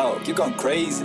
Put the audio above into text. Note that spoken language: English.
Oh, you're going crazy.